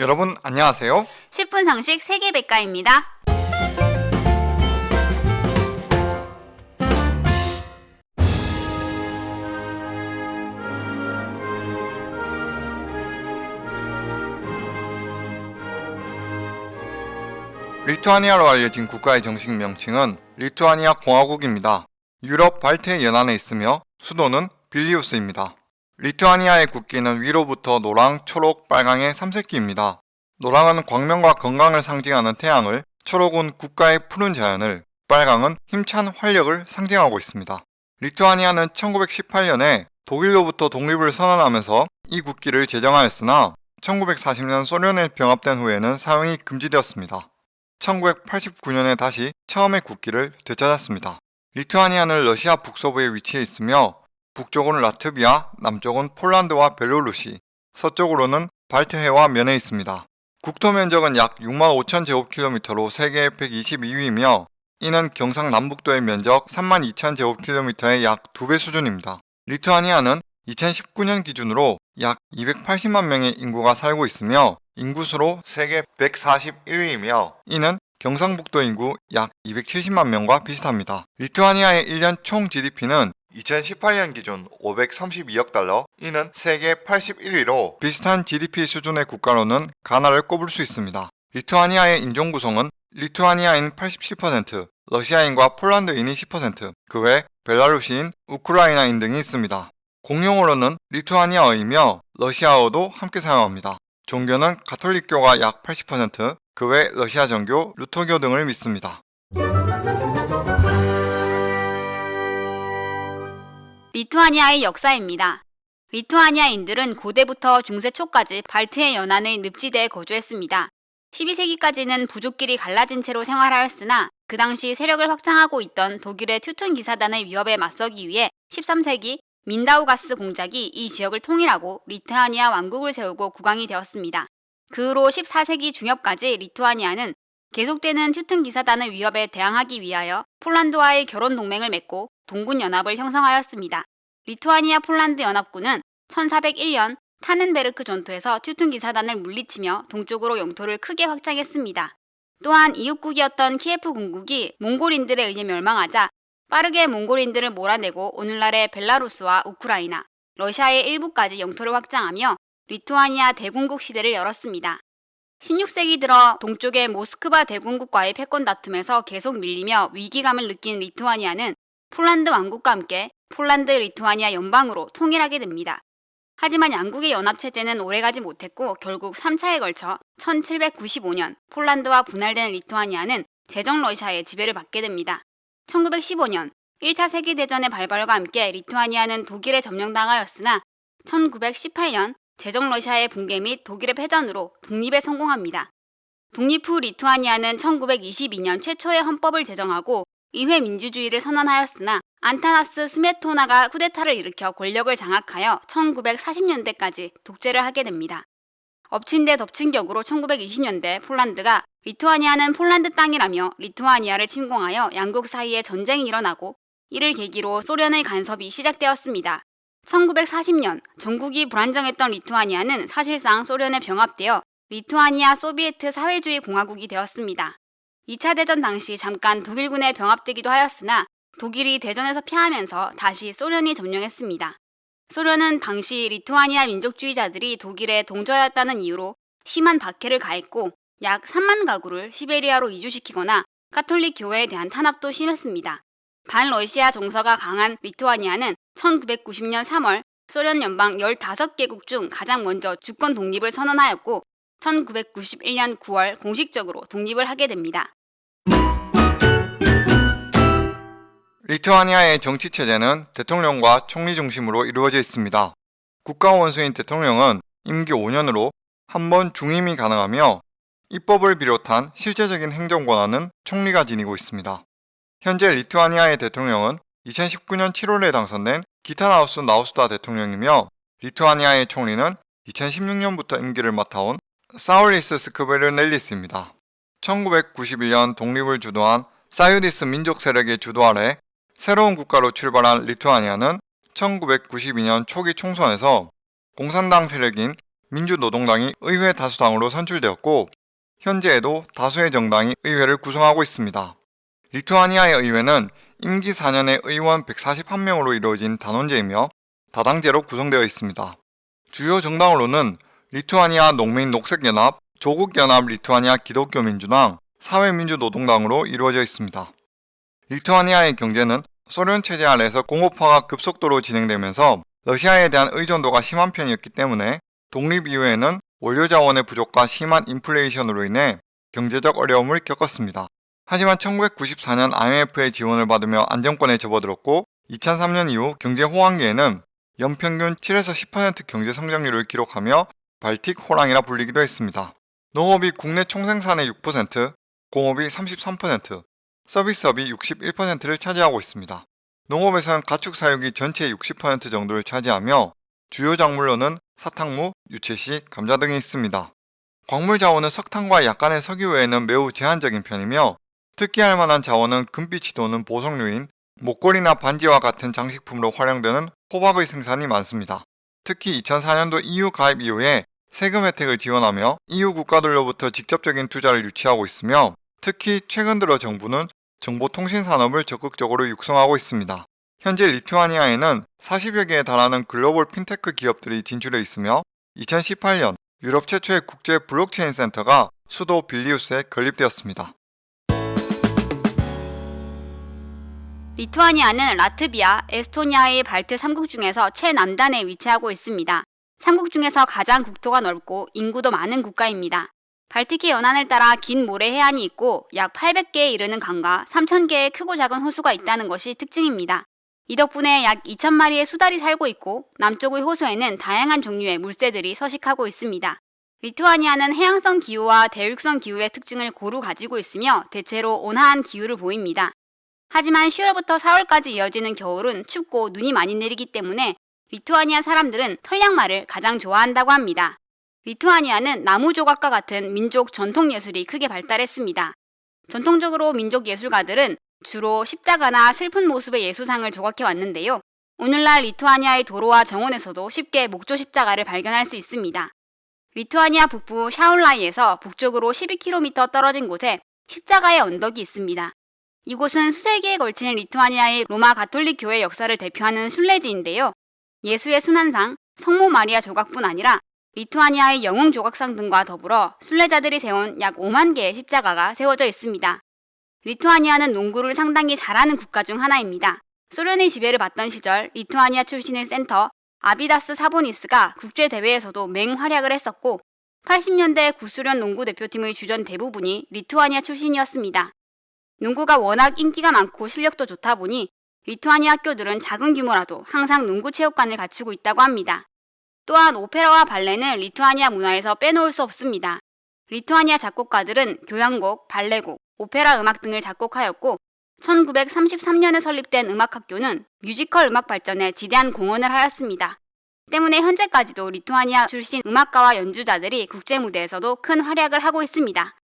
여러분 안녕하세요. 10분 상식 세계백과입니다. 리투아니아로 알려진 국가의 정식 명칭은 리투아니아 공화국입니다. 유럽 발트해 연안에 있으며 수도는 빌리우스입니다. 리투아니아의 국기는 위로부터 노랑, 초록, 빨강의 삼색기입니다. 노랑은 광명과 건강을 상징하는 태양을, 초록은 국가의 푸른 자연을, 빨강은 힘찬 활력을 상징하고 있습니다. 리투아니아는 1918년에 독일로부터 독립을 선언하면서 이 국기를 제정하였으나 1940년 소련에 병합된 후에는 사용이 금지되었습니다. 1989년에 다시 처음의 국기를 되찾았습니다. 리투아니아는 러시아 북서부에 위치해 있으며 북쪽은 라트비아, 남쪽은 폴란드와 벨로루시, 서쪽으로는 발트해와 면해 있습니다. 국토 면적은 약 6만 5천 제곱킬로미터로 세계 122위이며 이는 경상남북도의 면적 3만 2천 제곱킬로미터의 약 2배 수준입니다. 리투아니아는 2019년 기준으로 약 280만 명의 인구가 살고 있으며 인구수로 세계 141위이며 이는 경상북도 인구 약 270만 명과 비슷합니다. 리투아니아의 1년 총 GDP는 2018년 기준 532억 달러, 이는 세계 81위로 비슷한 GDP 수준의 국가로는 가나를 꼽을 수 있습니다. 리투아니아의 인종 구성은 리투아니아인 87%, 러시아인과 폴란드인이 10%, 그 외 벨라루시인, 우크라이나인 등이 있습니다. 공용어로는 리투아니아어이며 러시아어도 함께 사용합니다. 종교는 가톨릭교가 약 80%, 그 외 러시아 정교, 루터교 등을 믿습니다. 리투아니아의 역사입니다. 리투아니아인들은 고대부터 중세 초까지 발트해 연안의 늪지대에 거주했습니다. 12세기까지는 부족끼리 갈라진 채로 생활하였으나 그 당시 세력을 확장하고 있던 독일의 튜튼 기사단의 위협에 맞서기 위해 13세기 민다우가스 공작이 이 지역을 통일하고 리투아니아 왕국을 세우고 국왕이 되었습니다. 그 후로 14세기 중엽까지 리투아니아는 계속되는 튜튼 기사단의 위협에 대항하기 위하여 폴란드와의 결혼 동맹을 맺고 동군 연합을 형성하였습니다. 리투아니아 폴란드 연합군은 1401년 타넨베르크 전투에서 튜튼 기사단을 물리치며 동쪽으로 영토를 크게 확장했습니다. 또한 이웃국이었던 키예프 공국이 몽골인들에 의해 멸망하자 빠르게 몽골인들을 몰아내고 오늘날의 벨라루스와 우크라이나, 러시아의 일부까지 영토를 확장하며 리투아니아 대공국 시대를 열었습니다. 16세기 들어 동쪽의 모스크바 대공국과의 패권 다툼에서 계속 밀리며 위기감을 느낀 리투아니아는 폴란드 왕국과 함께 폴란드 리투아니아 연방으로 통일하게 됩니다. 하지만 양국의 연합체제는 오래가지 못했고 결국 3차에 걸쳐 1795년 폴란드와 분할된 리투아니아는 제정 러시아의 지배를 받게 됩니다. 1915년 1차 세계대전의 발발과 함께 리투아니아는 독일에 점령당하였으나 1918년 제정 러시아의 붕괴 및 독일의 패전으로 독립에 성공합니다. 독립 후 리투아니아는 1922년 최초의 헌법을 제정하고 의회 민주주의를 선언하였으나 안타나스 스메토나가 쿠데타를 일으켜 권력을 장악하여 1940년대까지 독재를 하게 됩니다. 엎친 데 덮친 격으로 1920년대 폴란드가 리투아니아는 폴란드 땅이라며 리투아니아를 침공하여 양국 사이에 전쟁이 일어나고 이를 계기로 소련의 간섭이 시작되었습니다. 1940년 전국이 불안정했던 리투아니아는 사실상 소련에 병합되어 리투아니아 소비에트 사회주의 공화국이 되었습니다. 2차 대전 당시 잠깐 독일군에 병합되기도 하였으나 독일이 대전에서 패하면서 다시 소련이 점령했습니다. 소련은 당시 리투아니아 민족주의자들이 독일에 동조하였다는 이유로 심한 박해를 가했고 약 3만 가구를 시베리아로 이주시키거나 카톨릭 교회에 대한 탄압도 심했습니다. 반러시아 정서가 강한 리투아니아는 1990년 3월 소련 연방 15개국 중 가장 먼저 주권 독립을 선언하였고 1991년 9월 공식적으로 독립을 하게 됩니다. 리투아니아의 정치 체제는 대통령과 총리 중심으로 이루어져 있습니다. 국가 원수인 대통령은 임기 5년으로 한 번 중임이 가능하며 입법을 비롯한 실제적인 행정 권한은 총리가 지니고 있습니다. 현재 리투아니아의 대통령은 2019년 7월에 당선된 기타나우스 나우스다 대통령이며 리투아니아의 총리는 2016년부터 임기를 맡아온 사울리스 스크베르넬리스입니다. 1991년 독립을 주도한 사유디스 민족 세력의 주도 아래 새로운 국가로 출발한 리투아니아는 1992년 초기 총선에서 공산당 세력인 민주노동당이 의회 다수당으로 선출되었고 현재에도 다수의 정당이 의회를 구성하고 있습니다. 리투아니아의 의회는 임기 4년의 의원 141명으로 이루어진 단원제이며 다당제로 구성되어 있습니다. 주요 정당으로는 리투아니아 농민 녹색연합, 조국연합 리투아니아 기독교민주당, 사회민주노동당으로 이루어져 있습니다. 리투아니아의 경제는 소련 체제 아래에서 공업화가 급속도로 진행되면서 러시아에 대한 의존도가 심한 편이었기 때문에 독립 이후에는 원료 자원의 부족과 심한 인플레이션으로 인해 경제적 어려움을 겪었습니다. 하지만 1994년 IMF의 지원을 받으며 안정권에 접어들었고 2003년 이후 경제 호황기에는 연평균 7에서 10% 경제 성장률을 기록하며 발틱 호랑이라 불리기도 했습니다. 농업이 국내 총생산의 6%, 공업이 33%, 서비스업이 61%를 차지하고 있습니다. 농업에서는 가축 사육이 전체의 60% 정도를 차지하며 주요 작물로는 사탕무, 유채씨, 감자 등이 있습니다. 광물 자원은 석탄과 약간의 석유 외에는 매우 제한적인 편이며 특기할 만한 자원은 금빛이 도는 보석류인 목걸이나 반지와 같은 장식품으로 활용되는 호박의 생산이 많습니다. 특히 2004년도 EU 가입 이후에 세금 혜택을 지원하며 EU 국가들로부터 직접적인 투자를 유치하고 있으며 특히 최근 들어 정부는 정보통신 산업을 적극적으로 육성하고 있습니다. 현재 리투아니아에는 40여 개에 달하는 글로벌 핀테크 기업들이 진출해 있으며 2018년 유럽 최초의 국제 블록체인 센터가 수도 빌뉴스에 건립되었습니다. 리투아니아는 라트비아, 에스토니아의 발트 3국 중에서 최남단에 위치하고 있습니다. 3국 중에서 가장 국토가 넓고 인구도 많은 국가입니다. 발티키 연안을 따라 긴 모래 해안이 있고 약 800개에 이르는 강과 3,000개의 크고 작은 호수가 있다는 것이 특징입니다. 이 덕분에 약 2,000마리의 수달이 살고 있고 남쪽의 호수에는 다양한 종류의 물새들이 서식하고 있습니다. 리투아니아는 해양성 기후와 대륙성 기후의 특징을 고루 가지고 있으며 대체로 온화한 기후를 보입니다. 하지만 10월부터 4월까지 이어지는 겨울은 춥고 눈이 많이 내리기 때문에 리투아니아 사람들은 털양말을 가장 좋아한다고 합니다. 리투아니아는 나무 조각과 같은 민족 전통 예술이 크게 발달했습니다. 전통적으로 민족 예술가들은 주로 십자가나 슬픈 모습의 예수상을 조각해 왔는데요. 오늘날 리투아니아의 도로와 정원에서도 쉽게 목조 십자가를 발견할 수 있습니다. 리투아니아 북부 샤울라이에서 북쪽으로 12km 떨어진 곳에 십자가의 언덕이 있습니다. 이곳은 수세기에 걸친 리투아니아의 로마 가톨릭 교회 역사를 대표하는 순례지인데요. 예수의 순환상, 성모 마리아 조각뿐 아니라 리투아니아의 영웅 조각상 등과 더불어 순례자들이 세운 약 5만 개의 십자가가 세워져 있습니다. 리투아니아는 농구를 상당히 잘하는 국가 중 하나입니다. 소련의 지배를 받던 시절 리투아니아 출신의 센터 아비다스 사보니스가 국제 대회에서도 맹활약을 했었고 80년대 구소련 농구 대표팀의 주전 대부분이 리투아니아 출신이었습니다. 농구가 워낙 인기가 많고 실력도 좋다 보니 리투아니아 학교들은 작은 규모라도 항상 농구 체육관을 갖추고 있다고 합니다. 또한 오페라와 발레는 리투아니아 문화에서 빼놓을 수 없습니다. 리투아니아 작곡가들은 교향곡, 발레곡, 오페라 음악 등을 작곡하였고 1933년에 설립된 음악학교는 뮤지컬 음악 발전에 지대한 공헌을 하였습니다. 때문에 현재까지도 리투아니아 출신 음악가와 연주자들이 국제 무대에서도 큰 활약을 하고 있습니다.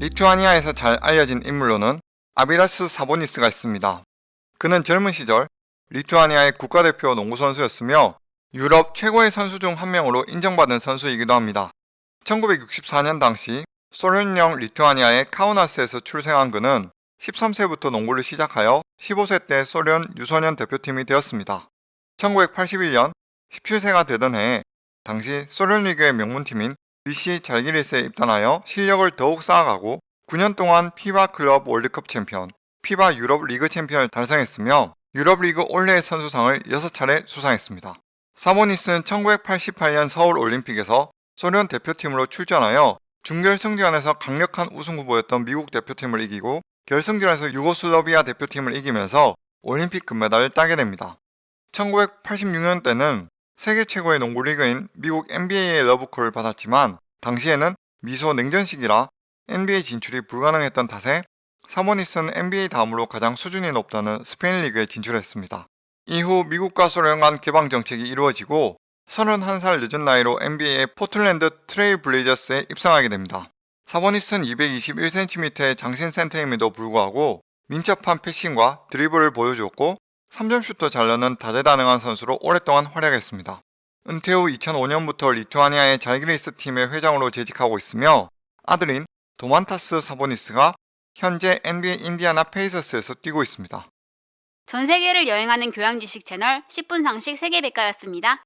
리투아니아에서 잘 알려진 인물로는 아비다스 사보니스가 있습니다. 그는 젊은 시절 리투아니아의 국가대표 농구 선수였으며 유럽 최고의 선수 중 한 명으로 인정받은 선수이기도 합니다. 1964년 당시 소련령 리투아니아의 카우나스에서 출생한 그는 13세부터 농구를 시작하여 15세 때 소련 유소년 대표팀이 되었습니다. 1981년 17세가 되던 해에 당시 소련 리그의 명문팀인 BC 잘기리스에 입단하여 실력을 더욱 쌓아가고 9년 동안 FIBA 클럽 월드컵 챔피언, FIBA 유럽 리그 챔피언을 달성했으며 유럽 리그 올해의 선수상을 6차례 수상했습니다. 사보니스는 1988년 서울 올림픽에서 소련 대표팀으로 출전하여 준결승전에서 강력한 우승 후보였던 미국 대표팀을 이기고 결승전에서 유고슬라비아 대표팀을 이기면서 올림픽 금메달을 따게 됩니다. 1986년 때는 세계 최고의 농구 리그인 미국 NBA의 러브콜을 받았지만 당시에는 미소 냉전 시기라 NBA 진출이 불가능했던 탓에 사보니스는 NBA 다음으로 가장 수준이 높다는 스페인 리그에 진출했습니다. 이후 미국과 소련 간 개방 정책이 이루어지고 31살 늦은 나이로 NBA의 포틀랜드 트레일 블레이저스에 입성하게 됩니다. 사보니스는 221cm의 장신 센터임에도 불구하고 민첩한 passing과 드리블을 보여주었고 3점 슛도 잘 넣는 다재다능한 선수로 오랫동안 활약했습니다. 은퇴 후 2005년부터 리투아니아의 잘기리스 팀의 회장으로 재직하고 있으며 아들인 도만타스 사보니스가 현재 NBA 인디아나 페이서스에서 뛰고 있습니다. 전 세계를 여행하는 교양 지식 채널 10분 상식 세계 백과였습니다.